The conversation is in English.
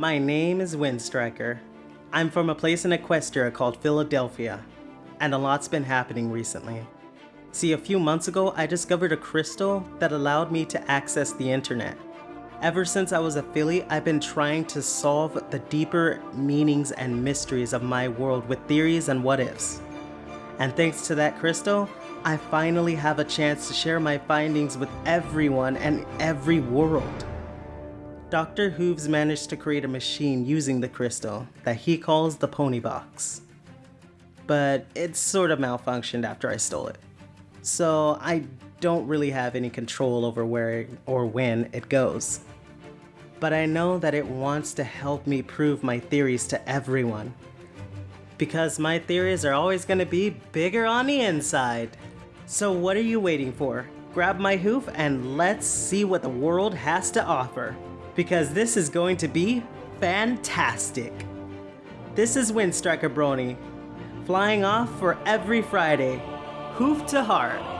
My name is Windstriker. I'm from a place in Equestria called Fillydelphia, and a lot's been happening recently. See, a few months ago, I discovered a crystal that allowed me to access the internet. Ever since I was a filly, I've been trying to solve the deeper meanings and mysteries of my world with theories and what ifs. And thanks to that crystal, I finally have a chance to share my findings with everyone and every world. Dr. Hooves managed to create a machine using the crystal that he calls the Pony Box. But it sort of malfunctioned after I stole it. So I don't really have any control over where or when it goes. But I know that it wants to help me prove my theories to everyone. Because my theories are always going to be bigger on the inside. So what are you waiting for? Grab my hoof and let's see what the world has to offer. Because this is going to be fantastic. This is Windstriker Brony, flying off for every Friday, hoof to heart.